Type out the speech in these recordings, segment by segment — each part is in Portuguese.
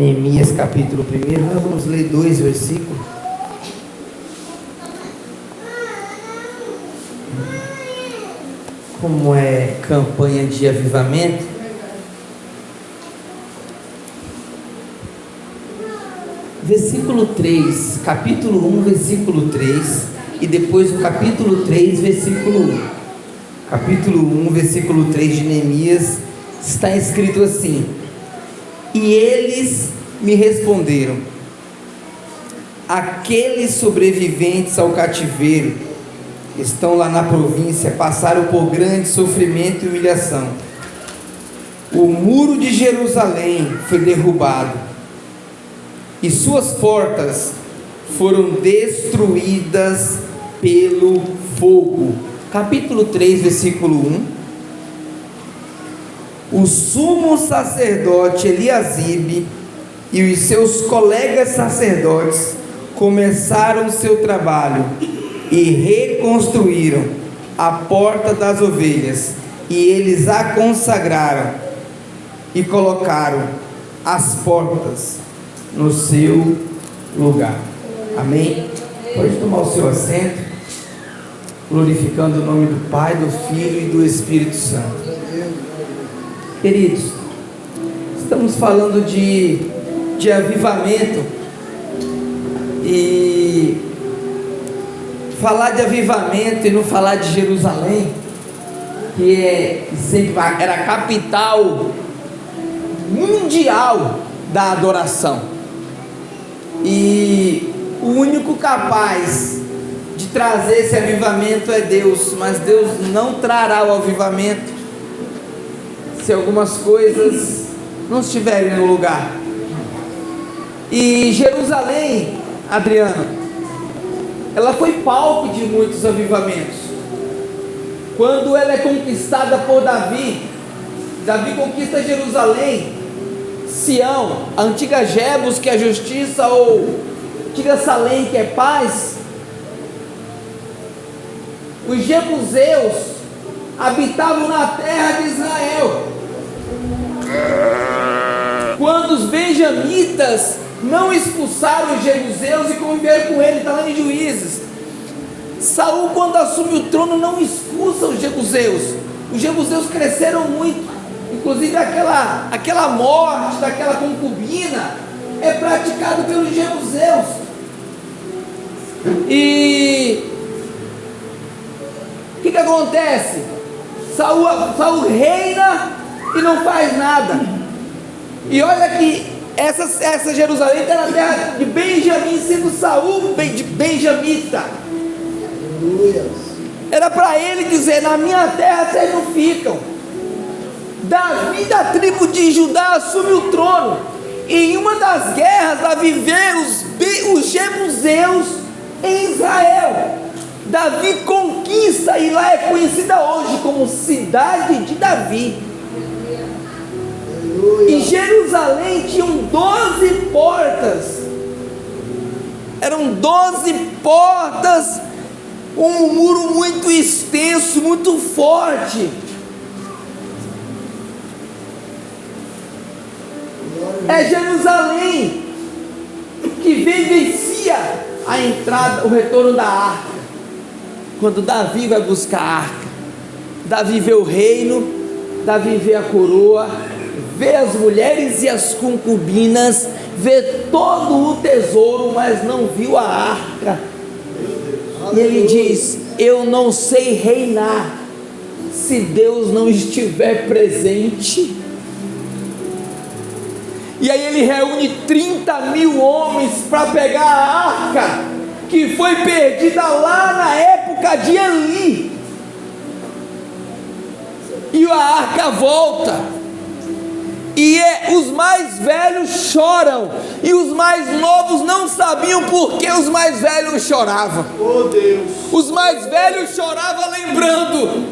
Neemias capítulo 1, nós vamos ler dois versículos. Como é campanha de avivamento, versículo 3, capítulo 1, versículo 3, e depois o capítulo 3, versículo 1. Capítulo 1, versículo 3 de Neemias, está escrito assim: E eles me responderam: Aqueles sobreviventes ao cativeiro estão lá na província, passaram por grande sofrimento e humilhação. O muro de Jerusalém foi derrubado e suas portas foram destruídas pelo fogo. Capítulo 3, versículo 1. O sumo sacerdote Eliasibe e os seus colegas sacerdotes começaram seu trabalho e reconstruíram a porta das ovelhas, e eles a consagraram e colocaram as portas no seu lugar. Amém? Pode tomar o seu assento, glorificando o nome do Pai, do Filho e do Espírito Santo. Queridos, estamos falando de, de avivamento e falar de avivamento e não falar de Jerusalém, que é sempre era a capital mundial da adoração. E o único capaz de trazer esse avivamento é Deus, mas Deus não trará o avivamento se algumas coisas não estiverem no lugar. E Jerusalém, Adriano, ela foi palco de muitos avivamentos. Quando ela é conquistada por Davi, Davi conquista Jerusalém, Sião, a antiga Jebus, que é justiça, ou antiga Salém, que é paz. Os jebuseus habitavam na terra de Israel. Quando os benjamitas não expulsaram os jebuseus e conviveram com ele, está lá em Juízes. Saul, quando assume o trono, não expulsa os jebuseus. Os jebuseus cresceram muito, inclusive aquela, aquela morte daquela concubina é praticado pelos jebuseus. E o que, que acontece? Saul, Saul reina e não faz nada. E olha que essa, essa Jerusalém está na terra de Benjamim, sendo Saul de Benjamita. Era para ele dizer: Na minha terra vocês não ficam. Davi da tribo de Judá assume o trono. E em uma das guerras, Davi vê os, os jebuseus em Israel. Davi conquista e lá é conhecida hoje como cidade de Davi. E Jerusalém tinham doze portas. Eram doze portas, um muro muito extenso, muito forte. É Jerusalém que vivencia a entrada, o retorno da arca. Quando Davi vai buscar a arca, Davi vê o reino, Davi vê a coroa, vê as mulheres e as concubinas, vê todo o tesouro, mas não viu a arca. E ele diz: Eu não sei reinar se Deus não estiver presente. E aí ele reúne 30 mil homens para pegar a arca, que foi perdida lá na época de Eli. E a arca volta. E é, os mais velhos choram, e os mais novos não sabiam por que os mais velhos choravam. Oh Deus! Os mais velhos choravam lembrando: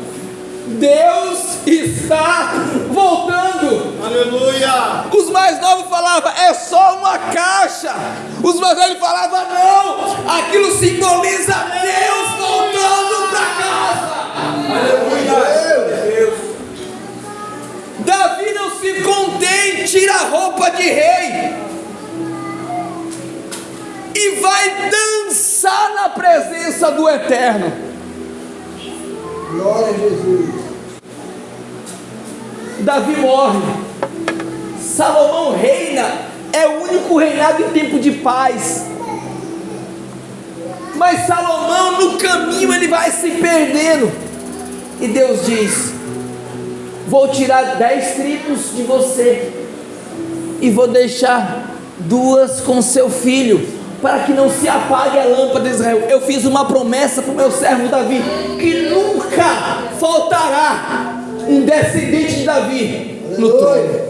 Deus está voltando. Aleluia! Os mais novos falavam: é só uma caixa. Os mais velhos falavam: não, aquilo simboliza Deus a roupa de rei e vai dançar na presença do Eterno. Glória a Jesus. Davi morre, Salomão reina, é o único reinado em tempo de paz. Mas Salomão, no caminho, ele vai se perdendo. E Deus diz: Vou tirar dez tribos de você, e vou deixar duas com seu filho, para que não se apague a lâmpada de Israel. Eu fiz uma promessa para o meu servo Davi, que nunca faltará um descendente de Davi no trono.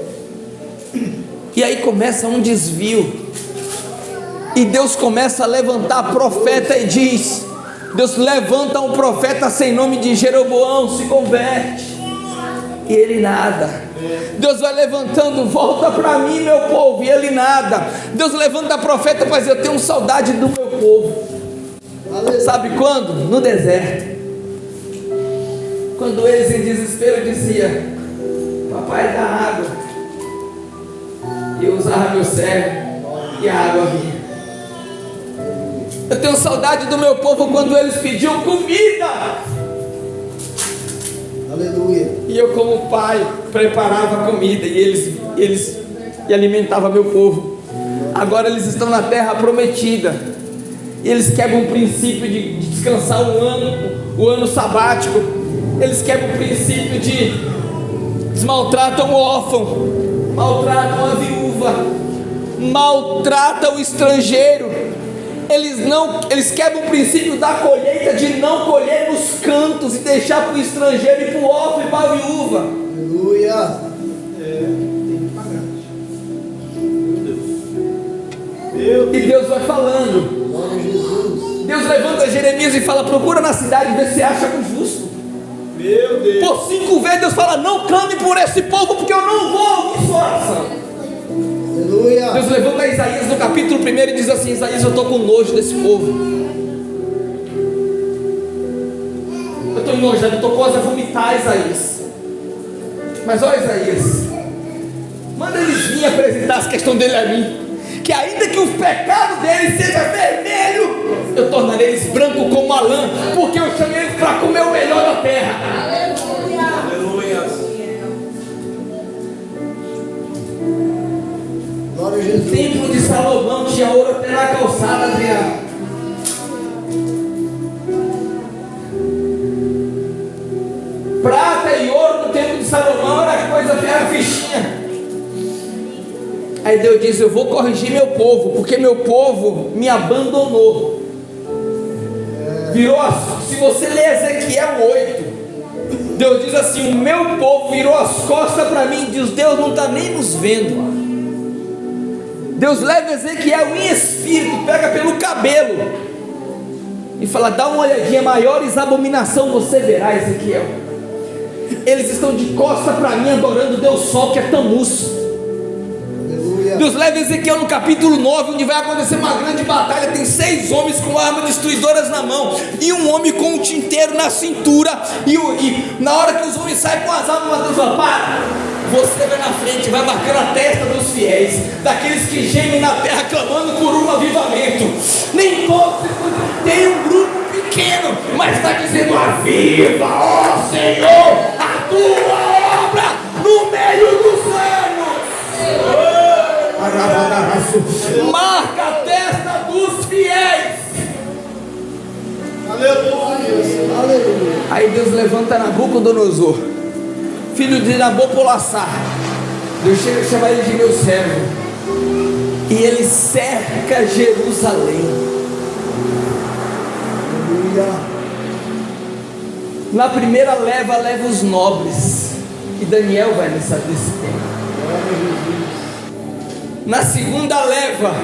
E aí começa um desvio. E Deus começa a levantar profeta e diz: Deus levanta um profeta sem nome de Jeroboão, se converte. E ele nada. Deus vai levantando, volta para mim, meu povo, e ele nada. Deus levanta profeta para dizer: Eu tenho saudade do meu povo. Sabe quando? No deserto. Quando eles em desespero diziam: Papai dá água. E eu usava meu servo, e a água vinha. Eu tenho saudade do meu povo quando eles pediam comida. Aleluia. E eu, como pai, preparava comida e eles, eles e alimentava meu povo. Agora eles estão na terra prometida. E eles quebram o princípio de, de descansar um ano, o ano sabático. Eles quebram o princípio de desmaltratam o órfão, maltratam a viúva, maltratam o estrangeiro. Eles não, eles quebram o princípio da colheita de não colher nos cantos e deixar para o estrangeiro e para o órfão e para a viúva. Aleluia. E Deus vai falando. Glória a Jesus. Deus levanta Jeremias e fala: procura na cidade ver se acha um justo. Meu Deus. Por cinco vezes Deus fala: não clame por esse povo, porque eu não vou ouvir sua oração. Aleluia. Deus levanta Isaías no capítulo 1 e diz assim: Isaías, eu estou com nojo desse povo. Eu estou enojado, eu estou quase a vomitar, Isaías. Mas olha, Isaías, manda eles virem apresentar essa questão dele a mim. Que ainda que o pecado deles seja vermelho, eu tornarei eles branco como a lã, porque eu chamei eles para comer o melhor da terra. Aleluia. Glória a O templo de Salomão tinha ouro até na calçada, Adriano. Salomão era coisa, era fichinha. Aí Deus diz: Eu vou corrigir meu povo, porque meu povo me abandonou. Virou as, se você ler Ezequiel 8, Deus diz assim: O meu povo virou as costas para mim, diz: Deus não está nem nos vendo. Deus leva Ezequiel em espírito, pega pelo cabelo e fala: dá uma olhadinha, maiores abominação você verá, Ezequiel. Eles estão de costa para mim adorando Deus Sol, que é Tamus. Deus leva Ezequiel no capítulo 9, onde vai acontecer uma grande batalha. Tem seis homens com armas destruidoras na mão, e um homem com um tinteiro na cintura. E, e na hora que os homens saem com as armas, Deus fala: para, você vai na frente, vai marcando a testa dos fiéis, daqueles que gemem na terra clamando por um avivamento. Nem todos, tem um grupo pequeno, mas está dizendo: aviva, ó Senhor, tua obra no meio dos anos. Marca a testa dos fiéis. Aí Deus levanta Nabucodonosor, filho de Nabopolassar. Deus chega a chamar ele de meu servo. E ele cerca Jerusalém. Na primeira leva, leva os nobres. E Daniel vai nessa desse tempo. Na segunda leva,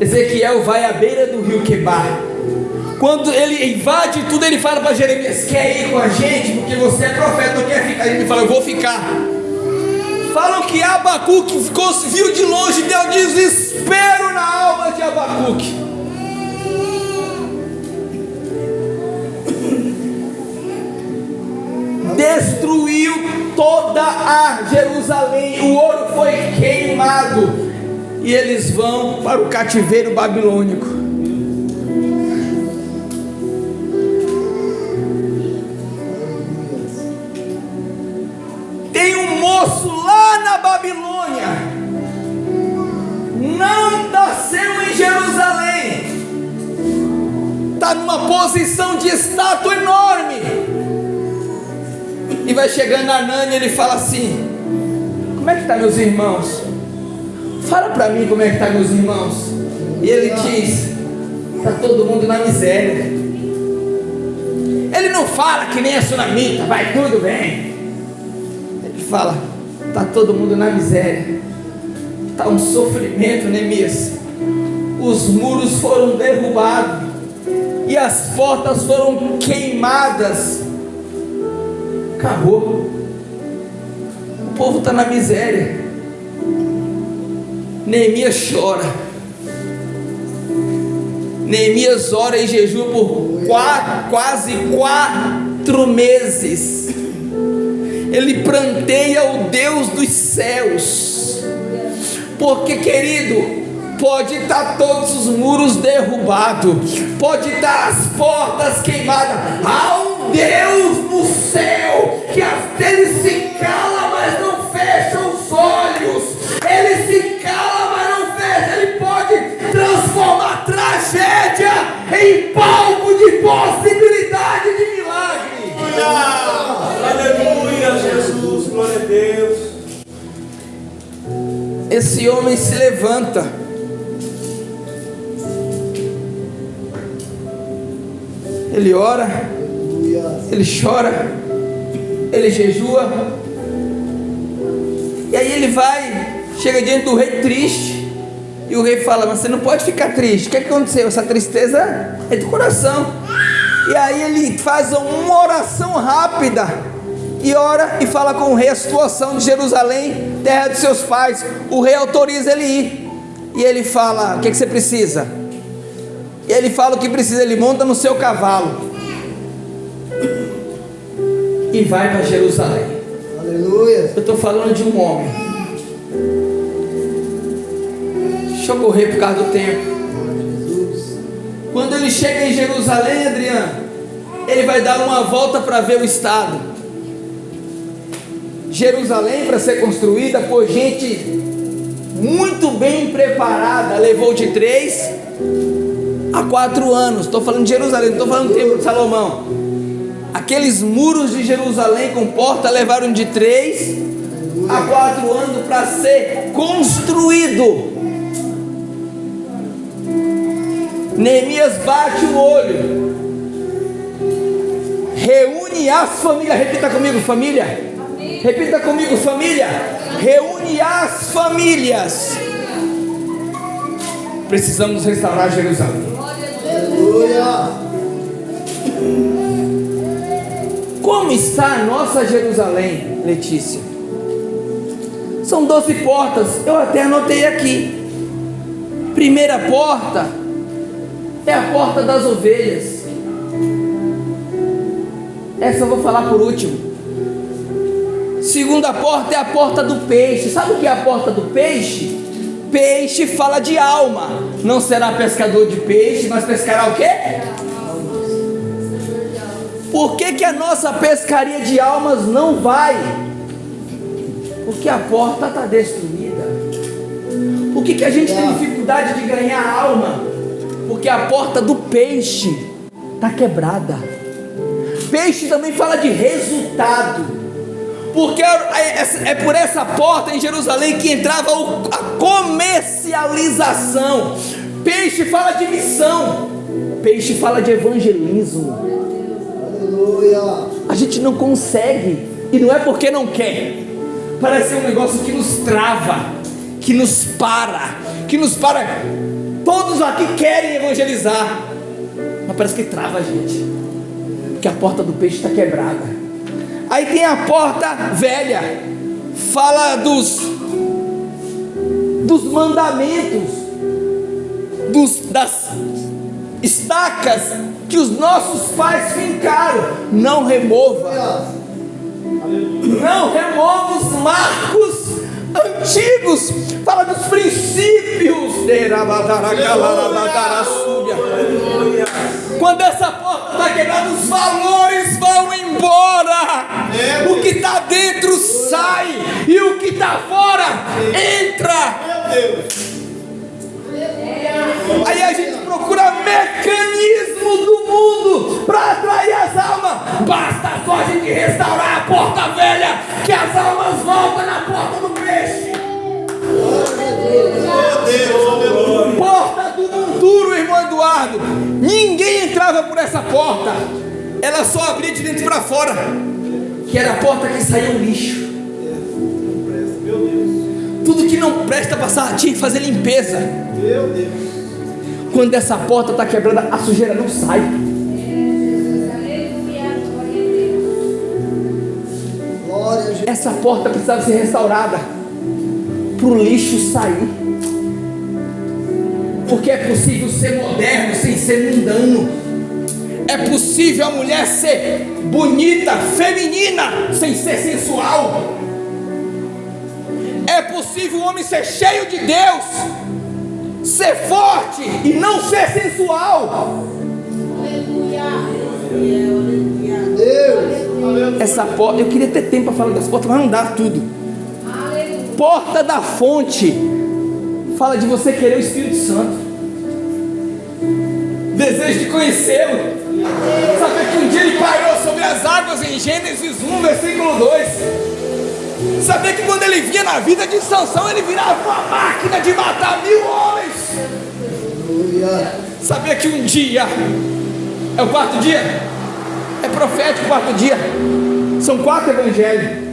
Ezequiel vai à beira do rio Quebar. Quando ele invade tudo, ele fala para Jeremias: Quer ir com a gente? Porque você é profeta, não quer ficar. Ele fala: Eu vou ficar. Falam que Abacuque ficou, viu de longe, deu desespero na alma de Abacuque. destruiu toda a Jerusalém, o ouro foi queimado, e eles vão para o cativeiro babilônico. Tem um moço lá na Babilônia, não nasceu em Jerusalém, está numa posição de estátua enorme. E vai chegando a Nani e ele fala assim: Como é que tá meus irmãos? Fala para mim como é que tá meus irmãos. E ele diz: Tá todo mundo na miséria. Ele não fala que nem a tsunamita, vai tudo bem. Ele fala: Tá todo mundo na miséria. Tá um sofrimento, Neemias. Os muros foram derrubados e as portas foram queimadas. Acabou. O povo está na miséria. Neemias chora. Neemias ora e jejua por quatro, quase quatro meses. Ele pranteia o Deus dos céus. Porque, querido, pode estar todos os muros derrubados, pode estar as portas queimadas. Há um Deus no céu que ele se cala, mas não fecha os olhos. Ele se cala, mas não fecha. Ele pode transformar tragédia em palco de possibilidade de milagre. Aleluia, Jesus, glória a Deus. Esse homem se levanta. Ele ora, ele chora, ele jejua. E aí ele vai, chega diante do rei triste. E o rei fala: Mas você não pode ficar triste. O que aconteceu? Essa tristeza é do coração. E aí ele faz uma oração rápida. E ora e fala com o rei a situação de Jerusalém, terra de seus pais. O rei autoriza ele ir. E ele fala: O que, que você precisa? E ele fala o que precisa, ele monta no seu cavalo e vai para Jerusalém. Aleluia. Eu estou falando de um homem. Deixa eu correr por causa do tempo. Quando ele chega em Jerusalém, Adriano, ele vai dar uma volta para ver o estado. Jerusalém, para ser construída por gente muito bem preparada, levou de três há quatro anos. Estou falando de Jerusalém, não estou falando do templo de Salomão. Aqueles muros de Jerusalém com porta levaram de três a quatro anos para ser construído. Neemias bate o olho, reúne as famílias, repita comigo, família. Repita comigo, família. Reúne as famílias. Precisamos restaurar Jerusalém. Aleluia. Como está a nossa Jerusalém, Letícia? São doze portas, eu até anotei aqui. Primeira porta é a porta das ovelhas. Essa eu vou falar por último. Segunda porta é a porta do peixe. Sabe o que é a porta do peixe? Peixe fala de alma. Não será pescador de peixe, mas pescará o quê? Por que, que a nossa pescaria de almas não vai? Porque a porta está destruída. Por que, que a gente tem dificuldade de ganhar alma? Porque a porta do peixe está quebrada. Peixe também fala de resultado porque é por essa porta em Jerusalém que entrava a comercialização. Peixe fala de missão, peixe fala de evangelismo. A gente não consegue, e não é porque não quer, parece um negócio que nos trava, que nos para, que nos para. Todos aqui querem evangelizar, mas parece que trava a gente, porque a porta do peixe está quebrada. Aí tem a porta velha, fala dos dos mandamentos, dos, das estacas que os nossos pais fincaram. Não remova, não remova os marcos antigos, fala dos princípios. Quando essa porta está quebrada, os valores vão embora. O que está dentro sai e o que está fora entra. Aí a gente procura mecanismos todo mundo para atrair as almas. Basta só a gente restaurar a porta velha, que as almas voltam na porta do peixe. Porta do monturo, irmão Eduardo. Ninguém entrava por essa porta. Ela só abria de dentro para fora. Que era a porta que saía o lixo. Tudo que não presta passar tinha que fazer limpeza. Meu Deus. Quando essa porta está quebrada, a sujeira não sai. Essa porta precisava ser restaurada para o lixo sair. Porque é possível ser moderno sem ser mundano. É possível a mulher ser bonita, feminina, sem ser sensual. É possível o homem ser cheio de Deus, ser forte e não ser sensual. Deus. Essa porta, eu queria ter tempo para falar das portas, mas não dá tudo. Porta da fonte fala de você querer o Espírito Santo, desejo de conhecê-lo. Saber que um dia ele parou sobre as águas em Gênesis 1, versículo 2. Saber que quando ele vinha na vida de Sansão, ele virava uma máquina de matar mil homens. Aleluia. Saber que um dia é o quarto dia, é profético o quarto dia. São quatro evangelhos.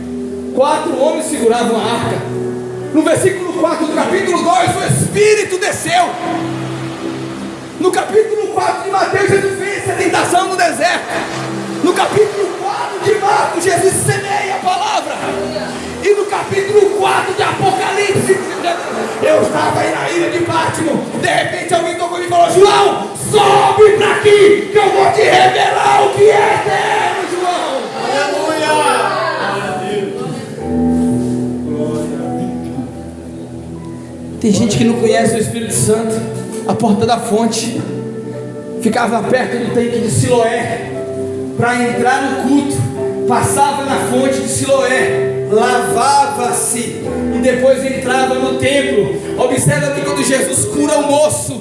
Quatro homens seguravam a arca. No versículo 4 do capítulo 2, o Espírito desceu. No capítulo 4 de Mateus, Jesus fez a tentação no deserto. No capítulo 4 de Marcos, Jesus semeia a palavra. E no capítulo 4 de Apocalipse, eu estava aí na ilha de Pátimo. De repente alguém tocou e falou: João, sobe para aqui, que eu vou te revelar o que é eterno, João. Tem gente que não conhece o Espírito Santo, a porta da fonte. Ficava perto do tanque de Siloé para entrar no culto, passava na fonte de Siloé, lavava-se e depois entrava no templo. Observa que quando Jesus cura o moço,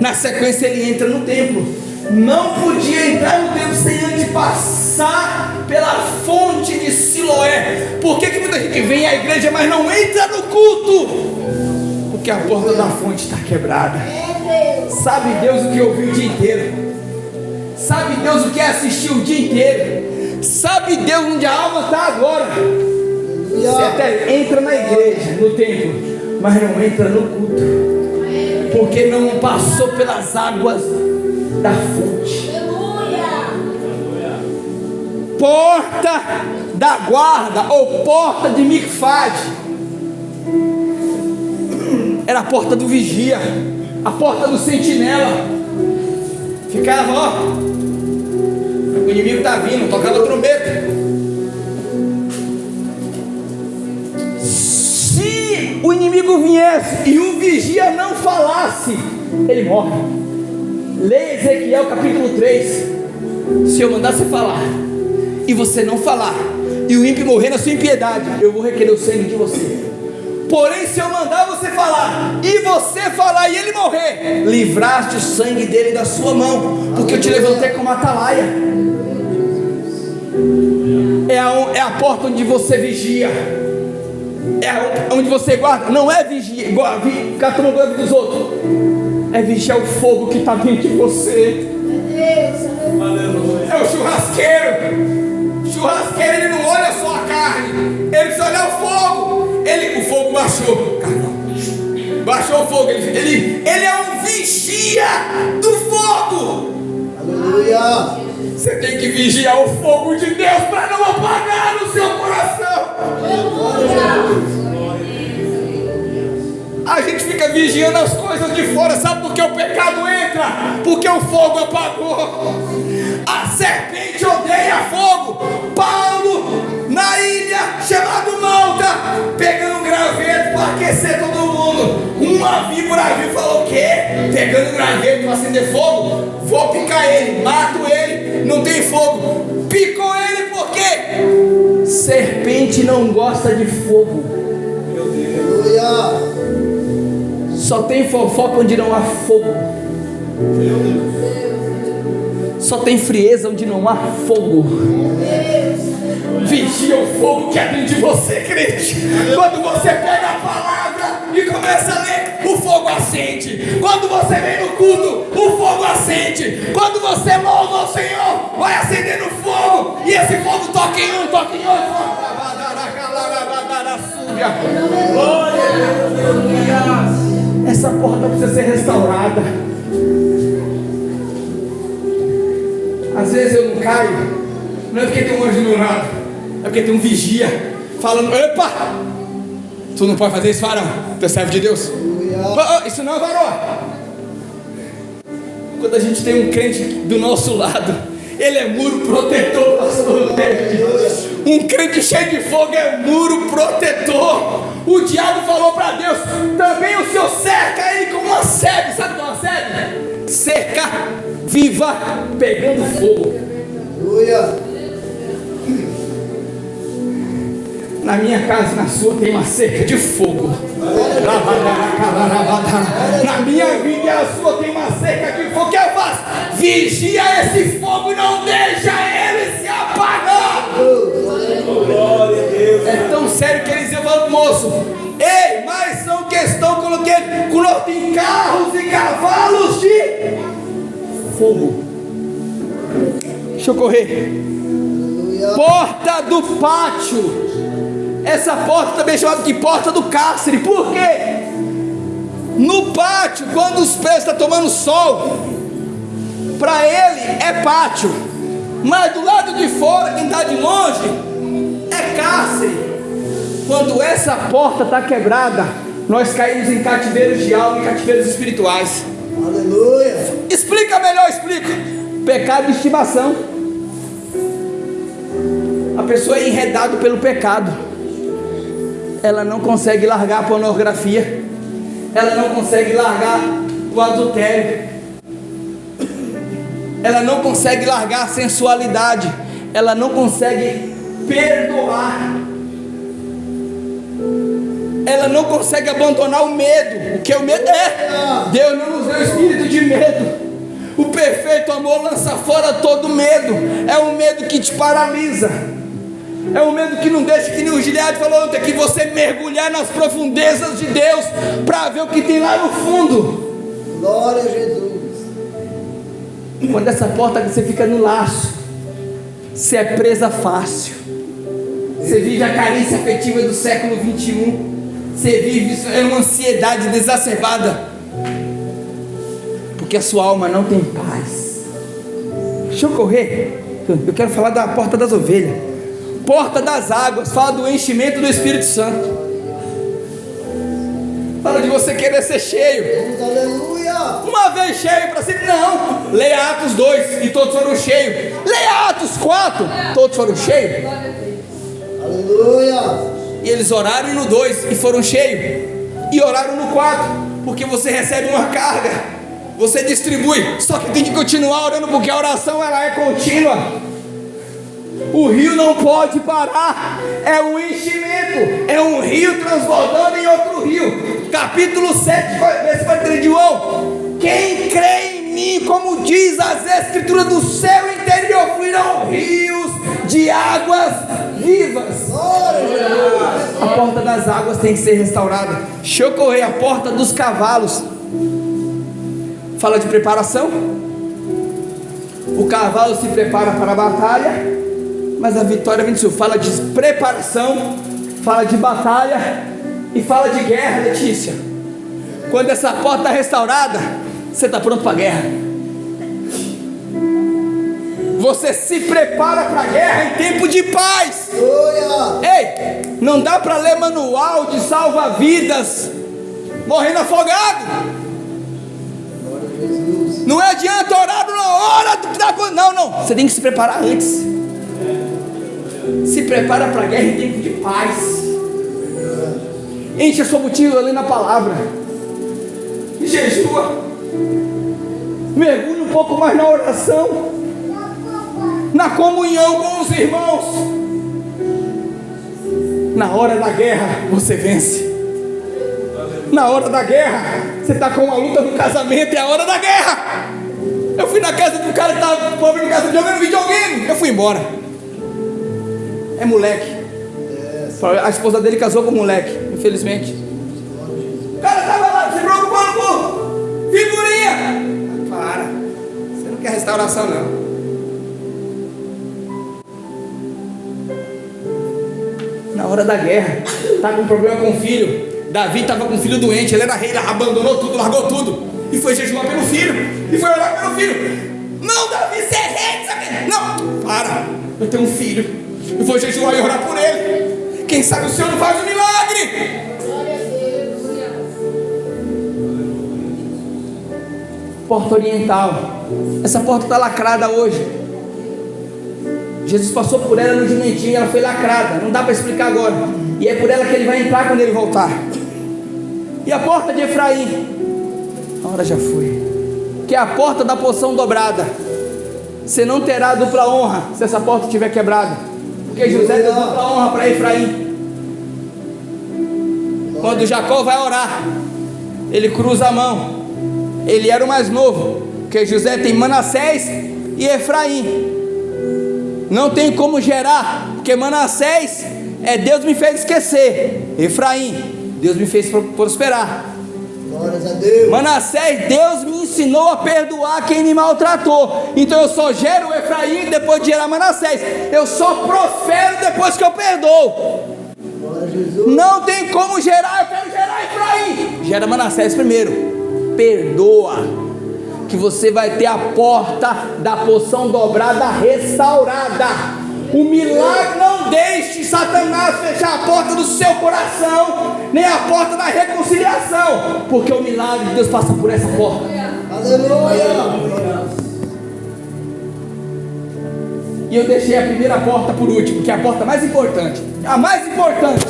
na sequência ele entra no templo. Não podia entrar no templo sem antes passar pela fonte de Siloé. Por que, que muita gente vem à igreja, mas não entra no culto? Porque a porta da fonte está quebrada. Sabe Deus o que ouviu o dia inteiro? Sabe Deus o que é assistir o dia inteiro? Sabe Deus onde a alma está agora? Você até entra na igreja, no templo, mas não entra no culto, porque não passou pelas águas da fonte. Porta da guarda ou porta de Micfade era a porta do vigia, a porta do sentinela. Ficava, ó, o inimigo está vindo, tocava trombeta. O inimigo viesse e o vigia não falasse, ele morre. Leia Ezequiel capítulo 3. Se eu mandar você falar e você não falar, e o ímpio morrer na sua impiedade, eu vou requerer o sangue de você. Porém, se eu mandar você falar e você falar e ele morrer, livraste o sangue dele da sua mão, porque eu te levantei como atalaia. É a, é a porta onde você vigia, é onde você guarda. Não é vigia, guarda, ficar tomando banho dos outros, é vigiar o fogo que está dentro de você. É o churrasqueiro. Churrasqueiro ele não olha só a carne, ele precisa olhar o fogo. Ele, o fogo baixou. Baixou o fogo. Ele, ele, ele é um vigia do fogo. Aleluia. Você tem que vigiar o fogo de Deus para não apagar no seu coração. A gente fica vigiando as coisas de fora, sabe por que o pecado entra? Porque o fogo apagou. A serpente odeia fogo. Paulo, na ilha chamada Malta, pegando um graveto para aquecer todo mundo. Uma víbora viu e falou: O quê? Pegando um graveto para acender fogo? Vou picar ele, mato ele, não tem fogo. Picou ele por quê? Serpente não gosta de fogo. Aleluia. Só tem fofoca onde não há fogo. Só tem frieza onde não há fogo. Vigia o fogo que é dentro de você, crente. Quando você pega a palavra e começa a ler, o fogo acende. Quando você vem no culto, o fogo acende. Quando você louva o Senhor, vai acendendo fogo. E esse fogo toca em um, toca em outro. Essa porta precisa ser restaurada. Às vezes eu não caio, não é porque tem um anjo no lado, é porque tem um vigia falando: Epa, tu não pode fazer isso, varão, tu é servo de Deus. Oh, oh, isso não é varão. Quando a gente tem um crente do nosso lado, ele é muro protetor, pastor. Um crente cheio de fogo é muro protetor. O diabo falou para Deus: também o Senhor cerca ele como uma sede. Sabe o que é uma sede? Cerca viva pegando fogo. Aleluia. Na minha casa na sua tem uma cerca de fogo. Na minha vida e a sua tem uma cerca de fogo. O que eu faço? Vigia esse fogo não deixa ele se apagar. Glória a Deus. É tão sério que eles falando, moço. Ei, mas são questão, coloquei, coloquei carros e cavalos de fogo. Deixa eu correr. Porta do pátio. Essa porta também é chamada de porta do cárcere. Por quê? No pátio, quando os pés estão tomando sol, para ele é pátio. Mas do lado de fora, quem está de longe, é cárcere. Quando essa porta está quebrada, nós caímos em cativeiros de alma e cativeiros espirituais. Aleluia. Explica melhor, explica. Pecado de estimação. A pessoa é enredada pelo pecado. Ela não consegue largar a pornografia. Ela não consegue largar o adultério. Ela não consegue largar a sensualidade. Ela não consegue perdoar. Ela não consegue abandonar o medo. O que o medo é? Deus não nos deu espírito de medo. O perfeito amor lança fora todo medo. É um medo que te paralisa. É um medo que não deixa, que nem o Gilead falou ontem, que você mergulhar nas profundezas de Deus para ver o que tem lá no fundo. Glória a Jesus. Quando essa porta você fica no laço, você é presa fácil. Você vive a carência afetiva do século 21. Você vive isso, é uma ansiedade exacerbada. Porque a sua alma não tem paz. Deixa eu correr. Eu quero falar da porta das ovelhas. Porta das águas, fala do enchimento do Espírito Santo. Fala de você querer ser cheio. Aleluia. Uma vez cheio para sempre, não. Leia Atos 2 e todos foram cheios. Leia Atos 4, todos foram cheios. Aleluia. E eles oraram no 2 e foram cheios. E oraram no 4, porque você recebe uma carga. Você distribui, só que tem que continuar orando porque a oração ela é contínua. O rio não pode parar, é um enchimento, é um rio transbordando em outro rio. Capítulo 7, versículo 3 de João. Quem crê em mim, como diz as escrituras do seu interior, fluirão rios de águas vivas. A porta das águas tem que ser restaurada. Deixa eu correr, a porta dos cavalos. Fala de preparação. O cavalo se prepara para a batalha, mas a vitória vem do Senhor. Fala de preparação, fala de batalha e fala de guerra, Letícia. Quando essa porta está restaurada, você está pronto para a guerra. Você se prepara para a guerra em tempo de paz. Ei, não dá para ler manual de salva-vidas morrendo afogado. Não adianta orar na hora do- da. Não, não. Você tem que se preparar antes. Se prepara para a guerra em tempo de paz. Enche a sua mochila ali na palavra. Jejua. Mergulhe um pouco mais na oração. Na comunhão com os irmãos. Na hora da guerra, você vence. Na hora da guerra, você está com a luta do casamento, é a hora da guerra. Eu fui na casa do cara que tava pobre no casa jogando videogame. Eu fui embora. É moleque. A esposa dele casou com o moleque, infelizmente. O cara tava lá se preocupando com figurinha. Para. Você não quer restauração, não. Na hora da guerra, tá com problema com o filho. Davi estava com um filho doente, ele era rei, ele abandonou tudo, largou tudo. E foi jejuar pelo filho. E foi orar pelo filho. Não, Davi, você é rei? Não, para. Eu tenho um filho. Eu vou jejuar e orar por ele. Quem sabe o Senhor não faz um milagre. Porta Oriental. Essa porta está lacrada hoje. Jesus passou por ela no jumentinho e ela foi lacrada. Não dá para explicar agora. E é por ela que ele vai entrar quando ele voltar. E a porta de Efraim? A hora já foi. Que é a porta da poção dobrada. Você não terá dupla honra se essa porta estiver quebrada. Porque José deu dupla honra para Efraim. Quando Jacó vai orar, ele cruza a mão. Ele era o mais novo. Porque José tem Manassés e Efraim. Não tem como gerar, porque Manassés é Deus me fez esquecer. Efraim Deus me fez prosperar. Manassés, Deus me ensinou a perdoar quem me maltratou. Então eu só gero Efraim depois de gerar Manassés. Eu só prospero depois que eu perdoo. Não tem como gerar, eu quero gerar Efraim. Gera Manassés primeiro. Perdoa. Que você vai ter a porta da poção dobrada restaurada. O milagre não deixe Satanás fechar a porta do seu coração, nem a porta da reconciliação, porque o milagre de Deus passa por essa porta. Aleluia! E eu deixei a primeira porta por último, que é a porta mais importante. A mais importante.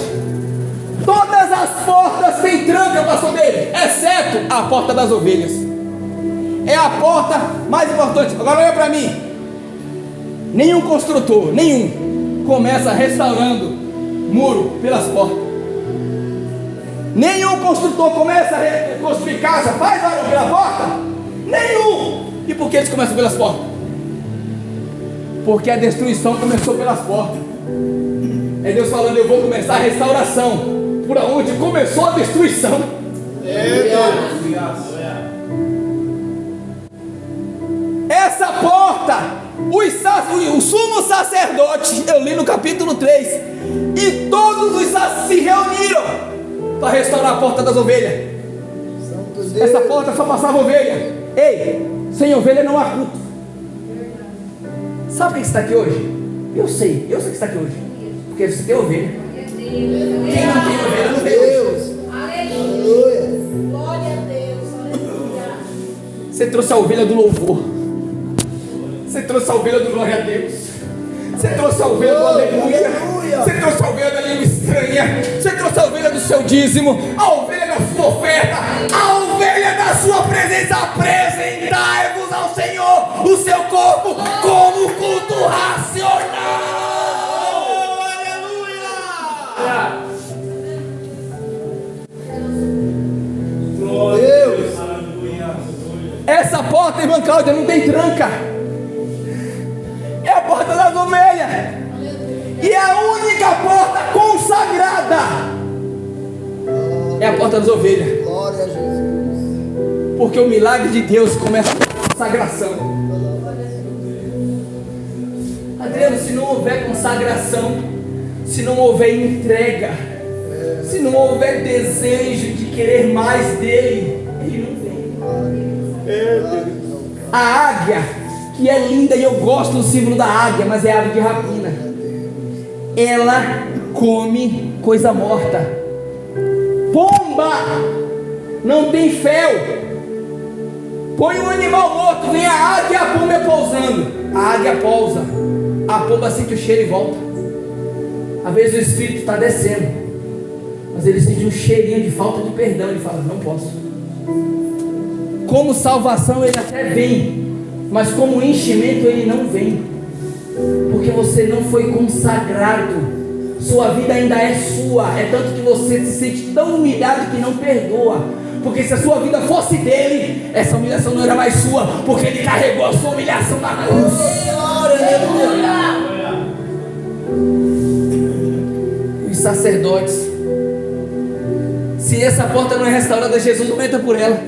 Todas as portas têm tranca, pastor dele, exceto a porta das ovelhas. É a porta mais importante. Agora olha para mim. Nenhum construtor, nenhum, começa restaurando muro pelas portas. Nenhum construtor começa a construir casa, faz obra pela porta. Nenhum. E por que eles começam pelas portas? Porque a destruição começou pelas portas. É Deus falando, eu vou começar a restauração. Por onde começou a destruição. Essa porta os, o sumo sacerdote, eu li no capítulo 3, e todos os se reuniram para restaurar a porta das ovelhas. Essa porta só passava ovelha. Ei, sem ovelha não há culto. Sabe quem está aqui hoje? Eu sei, eu sei que está aqui hoje. Porque você tem ovelha. Quem não tem ovelha não tem Deus. Aleluia. Glória a Deus. Você trouxe a ovelha do louvor. Você trouxe a ovelha do glória a Deus. Você trouxe a ovelha do aleluia. Você trouxe a ovelha da língua estranha. Você trouxe a ovelha do seu dízimo. A ovelha da sua oferta. A ovelha da sua presença. Apresentai-vos ao Senhor o seu corpo como culto racional. Aleluia. Deus. Essa porta, irmã Cláudia, não tem tranca E a única porta consagrada é a porta das ovelhas. Glória a Jesus. Porque o milagre de Deus começa com consagração. Adriano, se não houver consagração, se não houver entrega, se não houver desejo de querer mais dele, ele não vem. A águia que é linda e eu gosto do símbolo da águia, mas é ave de rapina. Ela come coisa morta. Pomba não tem fel. Põe um animal morto, vem a águia e a pomba é pousando. A águia pousa, a pomba sente o cheiro e volta. Às vezes o espírito está descendo, mas ele sente um cheirinho de falta de perdão. Ele fala: Não posso. Como salvação, ele até vem, mas como enchimento ele não vem, porque você não foi consagrado. Sua vida ainda é sua, é tanto que você se sente tão humilhado que não perdoa. porque se a sua vida fosse dele, essa humilhação não era mais sua, porque ele carregou a sua humilhação na cruz. Os sacerdotes, se essa porta não é restaurada, Jesus não entra por ela.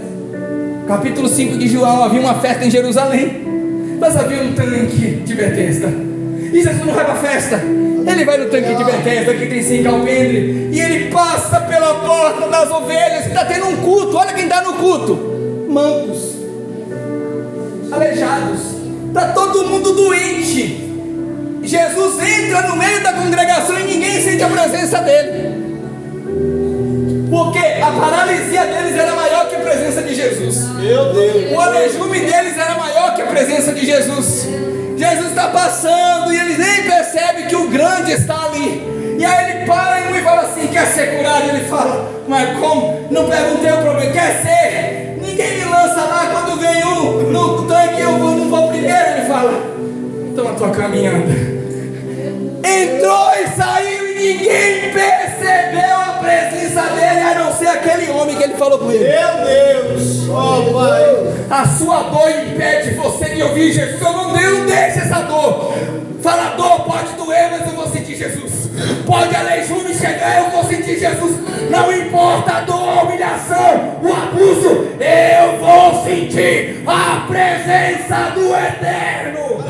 Capítulo 5 de João: havia uma festa em Jerusalém, mas havia um tanque de Betesda. E Jesus não vai para a festa, ele vai no tanque de Betesda que tem cinco alpendre e ele passa pela porta das ovelhas. Está tendo um culto. Olha quem está no culto: mancos, aleijados. Está todo mundo doente. Jesus entra no meio da congregação e ninguém sente a presença dele. Porque a paralisia deles era maior que a presença de Jesus. Meu Deus. O alejume deles era presença de Jesus. Jesus está passando e eles nem percebem que o grande está ali. E aí ele para e fala assim: quer ser curado? Ele fala, mas como? Não perguntei o problema, quer ser? Ninguém me lança lá quando vem um no tanque, eu vou, não vou primeiro. Ele fala, então eu estou caminhando. Entrou e saiu e ninguém percebeu a presença dele, a não ser aquele homem que ele falou com ele. Meu Deus. Oh, Pai. A sua dor impede você de ouvir Jesus. Eu não, eu não deixe essa dor. Fala, dor pode doer, mas eu vou sentir Jesus. Pode aleijume chegar, eu vou sentir Jesus. Não importa a dor, a humilhação, o abuso, eu vou sentir a presença do Eterno.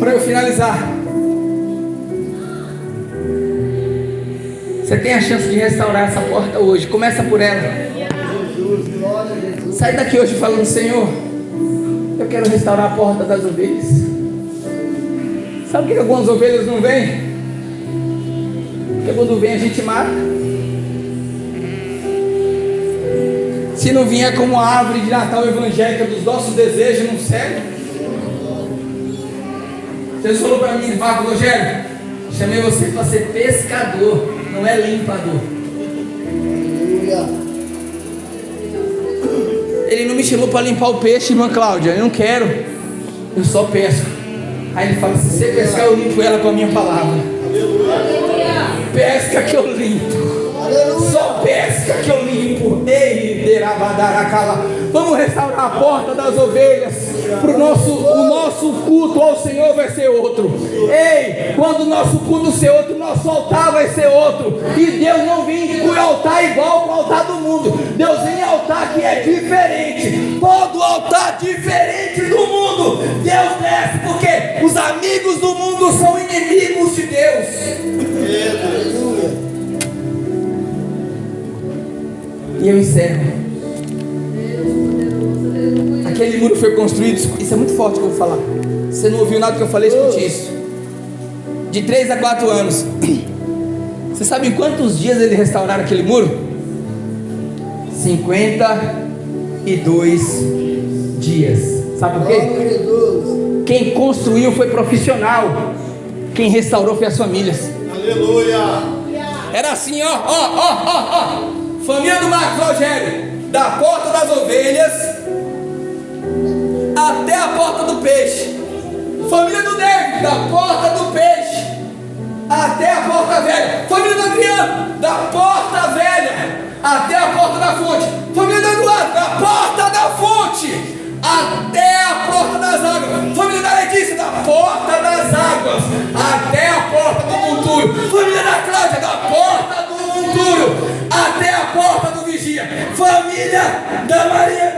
Para eu finalizar, você tem a chance de restaurar essa porta hoje. Começa por ela. Sai daqui hoje falando, Senhor, eu quero restaurar a porta das ovelhas. Sabe por que algumas ovelhas não vêm? Porque quando vem a gente mata. Se não vier como a árvore de Natal evangélica dos nossos desejos, não serve. Jesus falou para mim, Marco Rogério, chamei você para ser pescador, não é limpador. Ele não me chamou para limpar o peixe, irmã Cláudia, eu não quero, eu só pesco. Aí ele fala: se você pescar, eu limpo ela com a minha palavra. Pesca que eu limpo. Só pesca que eu limpo. Ei. Vamos restaurar a porta das ovelhas. Pro nosso, o nosso culto ao Senhor vai ser outro. Ei, quando o nosso culto ser outro, nosso altar vai ser outro. E Deus não vem com altar igual o altar do mundo. Deus vem em altar que é diferente. Todo altar diferente do mundo. Deus desce porque os amigos do mundo são inimigos de Deus. E eu encerro. Muro foi construído, isso é muito forte que eu vou falar. Você não ouviu nada que eu falei, escute isso. De 3 a 4 anos. Você sabe em quantos dias eles restauraram aquele muro? 52 dias. Sabe por quê? Quem construiu foi profissional. Quem restaurou foi as famílias. Aleluia. Era assim, ó, ó, ó, ó, ó. Família do Marcos Rogério, da porta das ovelhas até a porta do peixe. Família do David, da porta do peixe até a porta velha. Família do Adriano, da porta velha até a porta da fonte. Família do Eduardo, da porta da fonte até a porta das águas. Família da Letícia, da porta das águas até a porta do monturo. Família da Cláudia, da porta do monturo até a porta vigia. Família da Maria,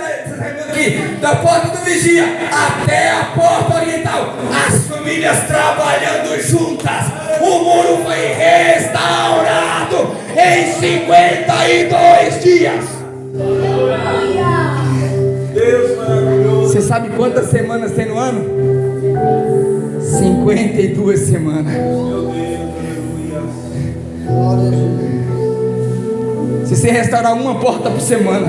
aqui, da porta do vigia até a porta oriental. As famílias trabalhando juntas. O muro foi restaurado em 52 dias. Deus maravilhoso. Você sabe quantas semanas tem no ano? 52 semanas. Meu Deus, aleluia. Se você restaurar uma porta por semana,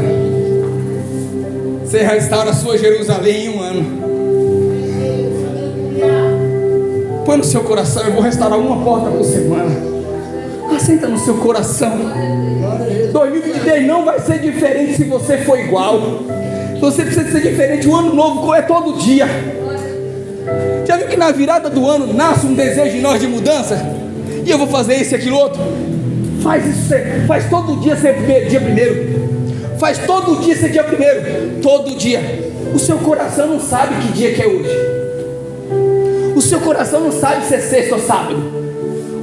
você restaura a sua Jerusalém em um ano. Põe no seu coração, eu vou restaurar uma porta por semana. Aceita no seu coração. 2023 não vai ser diferente se você for igual. Você precisa ser diferente. O ano novo é todo dia. Já viu que na virada do ano nasce um desejo em nós de mudança? E eu vou fazer isso e aquilo outro. Faz isso, faz todo dia ser primeiro- dia primeiro. Faz todo dia ser dia primeiro. Todo dia. O seu coração não sabe que dia que é hoje. O seu coração não sabe se é sexta ou sábado.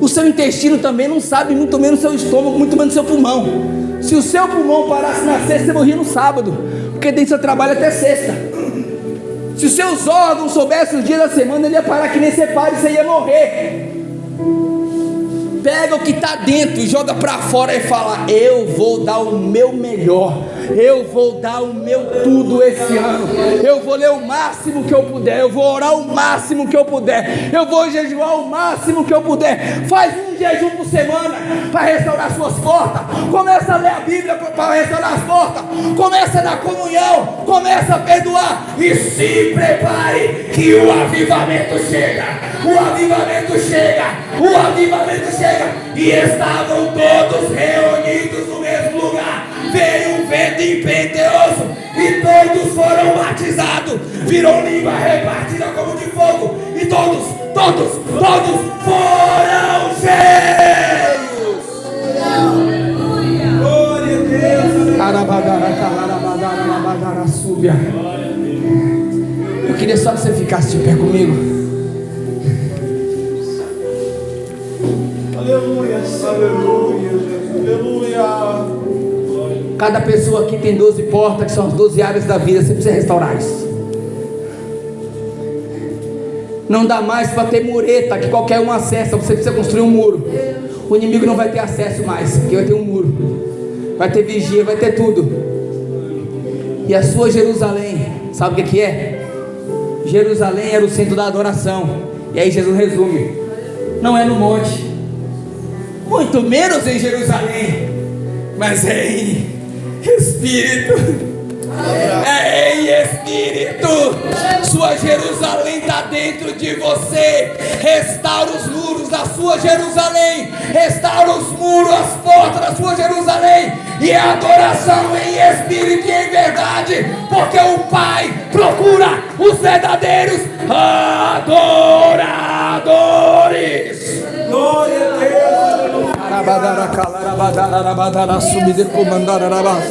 O seu intestino também não sabe, muito menos seu estômago, muito menos seu pulmão. Se o seu pulmão parasse na sexta, você morria no sábado, porque do seu trabalho até sexta. Se os seus órgãos soubessem os dias da semana, ele ia parar que nem você para e você ia morrer. Pega o que está dentro joga para fora e fala: Eu vou dar o meu melhor, eu vou dar o meu tudo esse ano, eu vou ler o máximo que eu puder, eu vou orar o máximo que eu puder, eu vou jejuar o máximo que eu puder. Faz um jejum por semana para restaurar suas portas, começa a ler a Bíblia para restaurar as portas, começa na comunhão, começa a perdoar. E se prepare que o avivamento chega. O avivamento chega, o avivamento chega, e estavam todos reunidos no mesmo lugar. Veio impetuoso, e todos foram batizados. Virou língua repartida como de fogo, e todos, todos, todos foram cheios. Glória a Deus. Eu queria só que você ficasse de pé comigo. Cada pessoa aqui tem 12 portas, que são as 12 áreas da vida. Você precisa restaurar isso. Não dá mais para ter mureta que qualquer um acessa. Você precisa construir um muro. O inimigo não vai ter acesso mais, porque vai ter um muro. Vai ter vigia, vai ter tudo. E a sua Jerusalém, sabe o que, que é? Jerusalém era o centro da adoração. E aí Jesus resume: não é no monte, muito menos em Jerusalém, mas é em Espírito. É em Espírito. Sua Jerusalém está dentro de você. Restaura os muros da sua Jerusalém. Restaura os muros, as portas da sua Jerusalém. E a adoração em espírito e em verdade. Porque o Pai procura os verdadeiros adoradores. Glória a Deus. Aleluia. Arabadara, calarabadara, arabadara, subir, comandar, arabas.